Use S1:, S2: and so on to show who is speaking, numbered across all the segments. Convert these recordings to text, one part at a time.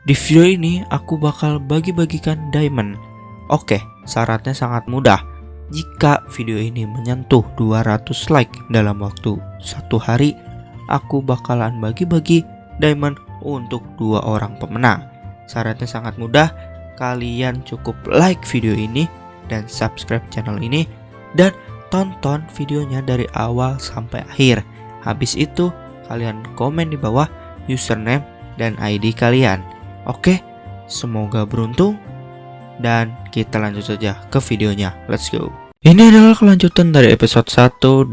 S1: Di video ini aku bakal bagi-bagikan diamond. Oke, syaratnya sangat mudah. Jika video ini menyentuh 200 like dalam waktu satu hari, aku bakalan bagi-bagi diamond untuk dua orang pemenang. Syaratnya sangat mudah. Kalian cukup like video ini dan subscribe channel ini dan tonton videonya dari awal sampai akhir. Habis itu, kalian komen di bawah username dan ID kalian. Oke, semoga beruntung dan kita lanjut saja ke videonya. Let's go. Ini adalah kelanjutan dari episode 1, 2,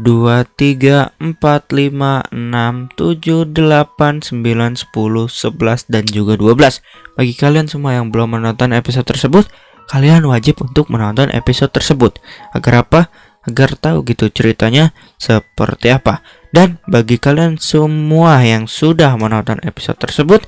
S1: 3, 4, 5, 6, 7, 8, 9, 10, 11, dan juga 12 Bagi kalian semua yang belum menonton episode tersebut Kalian wajib untuk menonton episode tersebut Agar apa? Agar tahu gitu ceritanya seperti apa Dan bagi kalian semua yang sudah menonton episode tersebut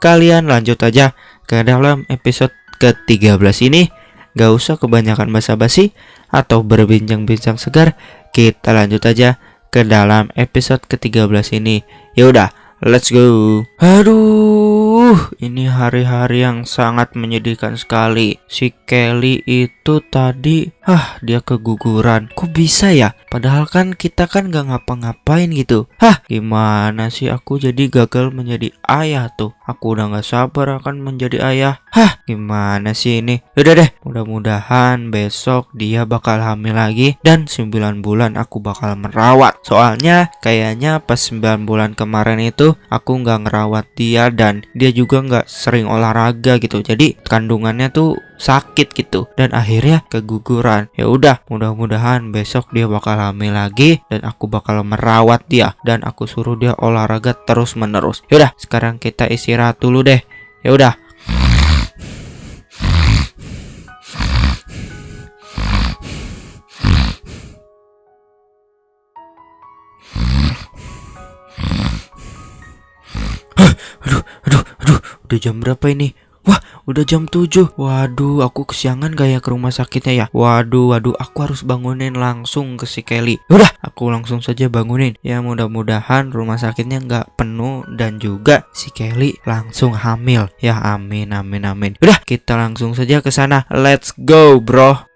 S1: Kalian lanjut aja ke dalam episode ke-13 ini Gak usah kebanyakan basa-basi atau berbincang-bincang segar, kita lanjut aja ke dalam episode ke-13 ini. Ya udah, let's go. Aduh, ini hari-hari yang sangat menyedihkan sekali. Si Kelly itu tadi, ah, dia keguguran. Kok bisa ya? Padahal kan kita kan gak ngapa-ngapain gitu. Hah, gimana sih aku jadi gagal menjadi ayah tuh? Aku udah gak sabar akan menjadi ayah. Hah, gimana sih ini? Udah deh, mudah-mudahan besok dia bakal hamil lagi dan 9 bulan aku bakal merawat. Soalnya kayaknya pas 9 bulan kemarin itu aku nggak ngerawat dia dan dia juga nggak sering olahraga gitu. Jadi kandungannya tuh sakit gitu dan akhirnya keguguran. Ya udah, mudah-mudahan besok dia bakal hamil lagi dan aku bakal merawat dia dan aku suruh dia olahraga terus-menerus. Ya udah, sekarang kita istirahat dulu deh. Ya udah. aduh, aduh, aduh, udah jam berapa ini? Udah jam 7 Waduh, aku kesiangan gak ya ke rumah sakitnya ya? Waduh, waduh, aku harus bangunin langsung ke si Kelly. Udah, aku langsung saja bangunin. Ya mudah-mudahan rumah sakitnya nggak penuh Dan juga si Kelly langsung hamil. Ya amin, amin, amin. Udah, kita langsung saja ke sana. Let's go, bro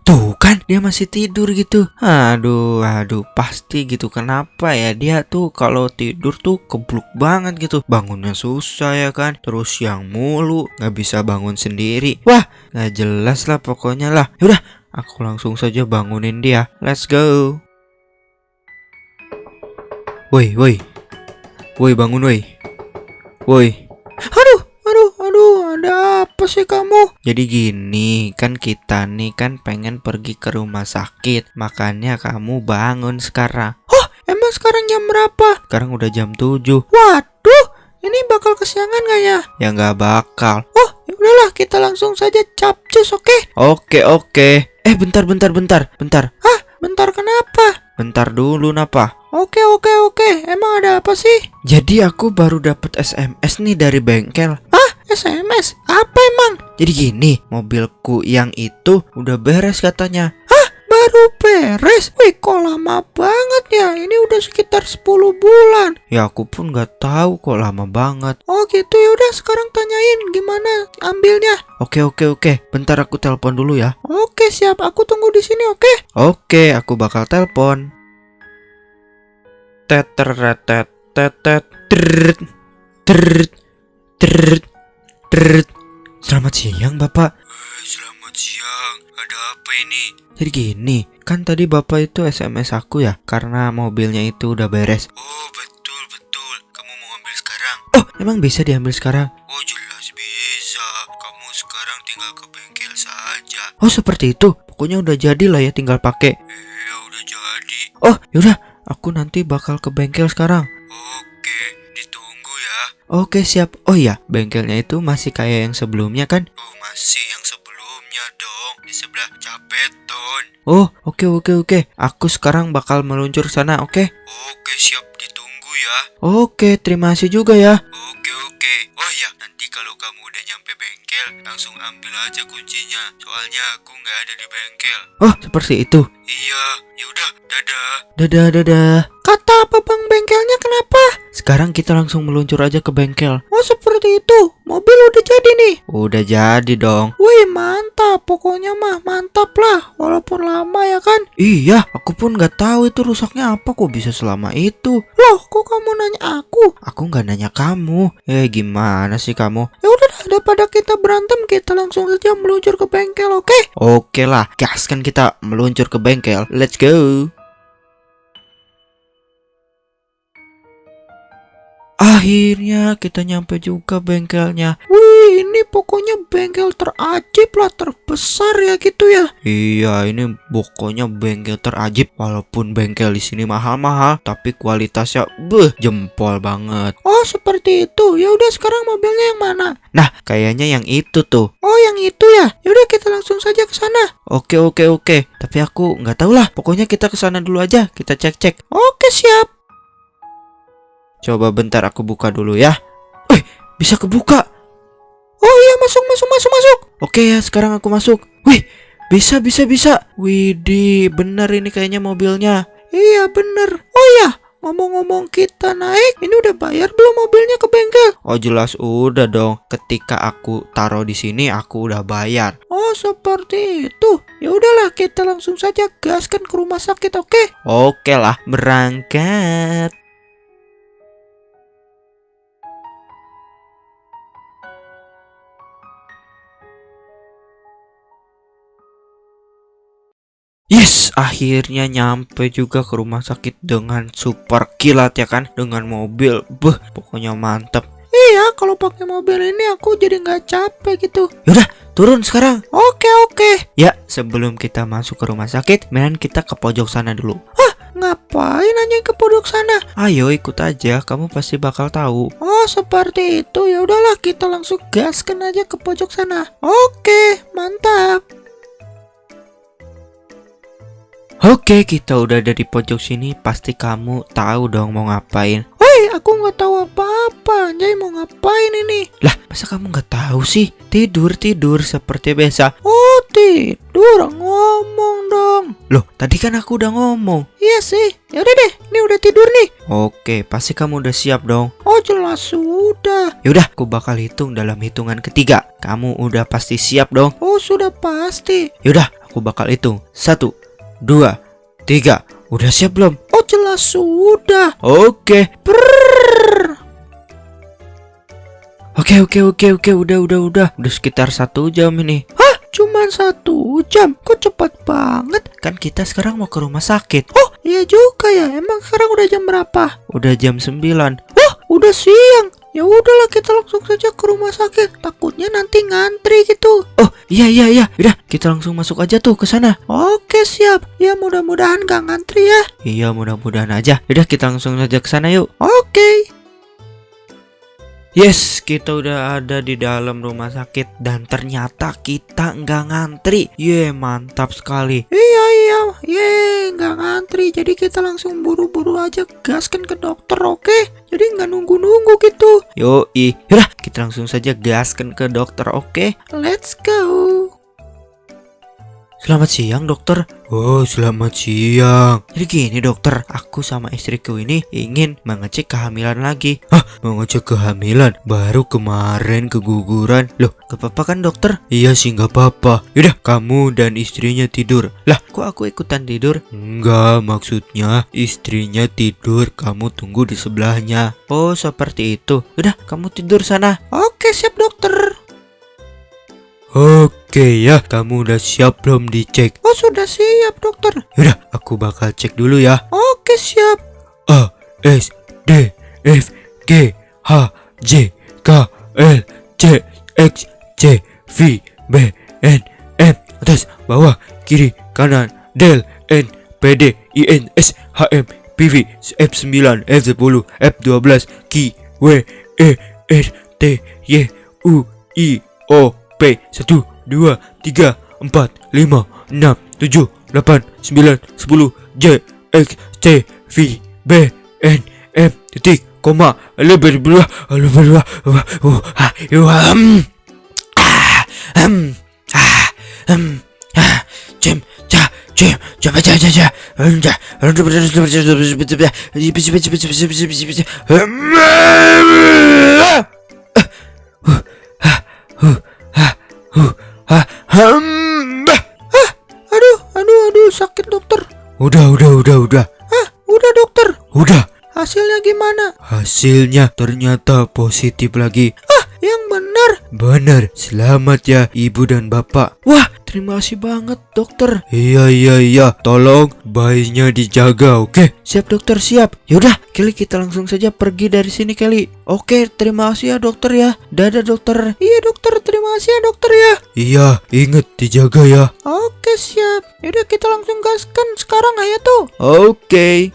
S1: Tuh kan dia masih tidur gitu. Aduh aduh pasti gitu. Kenapa ya dia tuh kalau tidur tuh kebluk banget gitu. Bangunnya susah ya kan. Terus yang mulu nggak bisa bangun sendiri. Wah nggak jelas lah pokoknya lah. Yaudah aku langsung saja bangunin dia. Let's go. Woi woi. Woi bangun woi. Woi. Aduh Aduh, ada apa sih kamu? Jadi gini, kan kita nih kan pengen pergi ke rumah sakit Makanya kamu bangun sekarang Oh, emang sekarang jam berapa? Sekarang udah jam 7 Waduh, ini bakal kesiangan gak ya? Ya nggak bakal Oh, ya udahlah kita langsung saja capcus, oke? Okay? Oke, oke Eh, bentar, bentar, bentar, bentar Hah, bentar kenapa? Bentar dulu, napa? Oke oke oke, emang ada apa sih? Jadi aku baru dapat SMS nih dari bengkel. SMS? Apa emang? Jadi gini, mobilku yang itu udah beres katanya. Hah? Baru beres? Wih, kok lama banget ya? Ini udah sekitar 10 bulan. Ya aku pun nggak tahu kok lama banget. Oh gitu ya udah sekarang tanyain gimana ambilnya. Oke oke oke, bentar aku telepon dulu ya. Oke siap, aku tunggu di sini oke? Oke, aku bakal telepon teteretet tetet teret teret teret teret Selamat siang bapak.
S2: Selamat siang. Ada apa ini?
S1: Jadi gini Kan tadi bapak itu SMS aku ya Karena mobilnya itu udah beres.
S2: Oh betul betul. Kamu mau ambil sekarang?
S1: Oh emang bisa diambil sekarang?
S2: Oh jelas bisa. Kamu sekarang tinggal ke bengkel saja.
S1: Oh seperti itu. Pokoknya udah jadi lah ya tinggal pakai.
S2: Iya udah jadi.
S1: Oh yaudah. Aku nanti bakal ke bengkel sekarang.
S2: Oke.
S1: Oke, siap. Oh iya, bengkelnya itu masih kayak yang sebelumnya kan?
S2: Oh, masih yang sebelumnya dong. Di sebelah Capeton.
S1: Oh, oke oke oke. Aku sekarang bakal meluncur sana, oke?
S2: Oke, siap ditunggu ya.
S1: Oke, terima kasih juga ya.
S2: Oke, oke. Oh iya, nanti kalau kamu udah nyampe bengkel, langsung ambil aja kuncinya. Soalnya aku nggak ada di bengkel.
S1: Oh, seperti itu.
S2: Iya, ya udah, dadah.
S1: Dadah, dadah. Kata apa bang bengkelnya kenapa? sekarang kita langsung meluncur aja ke bengkel.
S3: Oh seperti itu. Mobil udah jadi nih.
S1: Udah jadi dong.
S3: Wih mantap. Pokoknya mah mantap lah. Walaupun lama ya kan.
S1: Iya, aku pun nggak tahu itu rusaknya apa kok bisa selama itu.
S3: Loh kok kamu nanya aku?
S1: Aku nggak nanya kamu. Eh gimana sih kamu?
S3: Ya udah dah, daripada kita berantem kita langsung saja meluncur ke bengkel oke?
S1: Oke lah, gaskan kita meluncur ke bengkel. Let's go. Akhirnya kita nyampe juga bengkelnya.
S3: Wih ini pokoknya bengkel terajib lah terbesar ya gitu ya.
S1: Iya, ini pokoknya bengkel terajib. Walaupun bengkel di sini mahal-mahal, tapi kualitasnya beh jempol banget.
S3: Oh seperti itu. Ya udah sekarang mobilnya yang mana?
S1: Nah, kayaknya yang itu tuh.
S3: Oh yang itu ya. Ya udah kita langsung saja ke sana.
S1: Oke, oke, oke. Tapi aku nggak tahu lah. Pokoknya kita ke sana dulu aja. Kita cek-cek.
S3: Oke siap.
S1: Coba bentar aku buka dulu ya. Eh, bisa kebuka.
S3: Oh iya masuk masuk masuk masuk.
S1: Oke ya, sekarang aku masuk. Wih, bisa bisa bisa. Widih, bener ini kayaknya mobilnya.
S3: Iya bener. Oh iya ngomong-ngomong kita naik. Ini udah bayar belum mobilnya ke bengkel?
S1: Oh jelas udah dong. Ketika aku taruh di sini, aku udah bayar.
S3: Oh seperti itu. Ya udahlah kita langsung saja gaskan ke rumah sakit oke?
S1: Oke lah, berangkat. Yes, akhirnya nyampe juga ke rumah sakit dengan super kilat ya kan, dengan mobil, beh, pokoknya mantep.
S3: Iya kalau pakai mobil ini aku jadi nggak capek gitu.
S1: Yaudah, turun sekarang.
S3: Oke oke.
S1: Ya, sebelum kita masuk ke rumah sakit, mendingan kita ke pojok sana dulu.
S3: Ngapain nanya ke pojok sana?
S1: Ayo ikut aja, kamu pasti bakal tahu.
S3: Oh seperti itu ya udahlah kita langsung gaskan aja ke pojok sana. Oke mantap.
S1: Oke, kita udah ada di pojok sini, pasti kamu tahu dong mau ngapain.
S3: Woi aku nggak tahu apa-apa. Anjay mau ngapain ini?
S1: Lah, masa kamu nggak tahu sih? Tidur tidur seperti biasa.
S3: Oh tidur ngomong dong.
S1: Loh, tadi kan aku udah ngomong.
S3: Iya sih. Ya udah deh. Ini udah tidur nih.
S1: Oke, pasti kamu udah siap dong.
S3: Oh jelas sudah.
S1: Yaudah, aku bakal hitung dalam hitungan ketiga. Kamu udah pasti siap dong.
S3: Oh sudah pasti.
S1: Yaudah, aku bakal hitung. Satu, dua, tiga. Udah siap belum?
S3: Oh jelas sudah.
S1: Oke.
S3: Prrrr.
S1: Oke, oke, oke, oke. Udah, udah, udah. Udah sekitar satu jam ini.
S3: Hah? Cuman satu jam? Kok cepat banget?
S1: Kan kita sekarang mau ke rumah sakit.
S3: Oh iya juga ya. Emang sekarang udah jam berapa?
S1: Udah jam 9.
S3: Oh udah siang. Ya udahlah kita langsung saja ke rumah sakit. Takutnya nanti ngantri gitu.
S1: Oh, iya iya iya. Udah, kita langsung masuk aja tuh ke sana.
S3: Oke siap. Ya mudah-mudahan gak ngantri ya.
S1: Iya, mudah-mudahan aja. Udah, kita langsung saja ke sana yuk.
S3: Oke.
S1: Yes, kita udah ada di dalam rumah sakit dan ternyata kita nggak ngantri. Ye, mantap sekali.
S3: Iya iya. Ye nggak ngantri. Jadi kita langsung buru-buru aja gaskan ke dokter oke? Jadi nggak nunggu-nunggu gitu.
S1: Yoi, yaudah kita langsung saja gaskan ke dokter, oke?
S3: Let's go.
S1: Selamat siang dokter. Oh, selamat siang. Jadi gini dokter, aku sama istriku ini ingin mengecek kehamilan lagi. Hah, mengecek kehamilan? Baru kemarin keguguran. Loh, gak apa-apa kan dokter? Iya sih gak apa-apa. Yaudah, kamu dan istrinya tidur. Lah, kok aku ikutan tidur? Enggak, maksudnya istrinya tidur, kamu tunggu di sebelahnya. Oh, seperti itu. Udah, kamu tidur sana.
S3: Oke siap dokter.
S1: Oke ya, kamu udah siap belum dicek?
S3: Oh sudah siap dokter.
S1: Yaudah, aku bakal cek dulu ya.
S3: Oke siap.
S1: A S D F G H J K L C X C V B N M atas bawah kiri kanan del N P D I N S H M P V F 9 F 10 F 12 Q W E R T Y U I O P 1 2 3 4 5 6 7 8 9 10 J X C V B N M titik koma lebih berdua lebih berdua ah um ah um ah um ah cem ca Coba coba
S3: Aduh, aduh, aduh, sakit dokter.
S1: Udah udah udah udah.
S3: Ah, udah dokter.
S1: udah.
S3: Hasilnya gimana?
S1: hasilnya ternyata positif lagi.
S3: Ah, yang benar.
S1: benar. Selamat ya ibu dan bapak.
S3: Wah, terima kasih banget dokter.
S1: iya iya iya tolong bayinya dijaga oke
S3: Siap dokter, siap. Yaudah, Kelly kita langsung saja pergi dari sini Kelly. Oke, terima kasih ya dokter ya. Dadah dokter. Iya dokter, terima kasih ya dokter ya.
S1: iya inget dijaga ya
S3: Oke siap. Yaudah kita langsung gaskan sekarang ayo tuh.
S1: oke